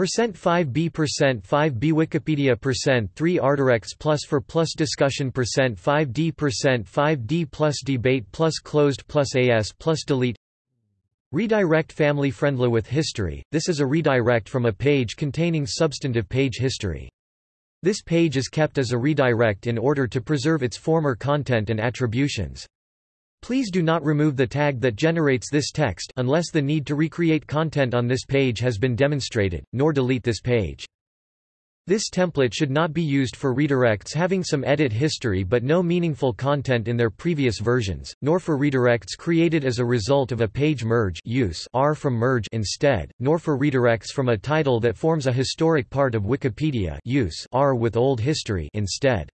Percent 5b percent 5b Wikipedia percent 3 Artdirects plus for plus discussion percent 5d percent 5d plus debate plus closed plus as plus delete Redirect family friendly with history, this is a redirect from a page containing substantive page history. This page is kept as a redirect in order to preserve its former content and attributions. Please do not remove the tag that generates this text unless the need to recreate content on this page has been demonstrated, nor delete this page. This template should not be used for redirects having some edit history but no meaningful content in their previous versions, nor for redirects created as a result of a page merge use R from merge instead, nor for redirects from a title that forms a historic part of Wikipedia use R with old history instead.